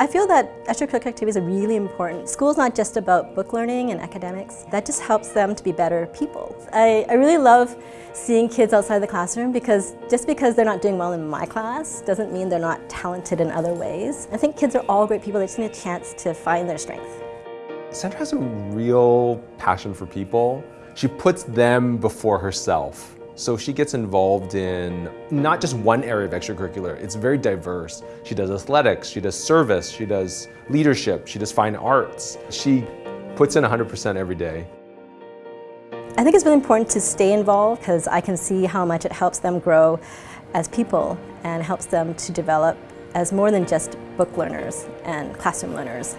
I feel that extracurricular activities are really important. School's not just about book learning and academics. That just helps them to be better people. I, I really love seeing kids outside the classroom because just because they're not doing well in my class doesn't mean they're not talented in other ways. I think kids are all great people. They just need a chance to find their strength. Sandra has a real passion for people. She puts them before herself. So she gets involved in not just one area of extracurricular, it's very diverse. She does athletics, she does service, she does leadership, she does fine arts. She puts in 100% every day. I think it's really important to stay involved because I can see how much it helps them grow as people and helps them to develop as more than just book learners and classroom learners.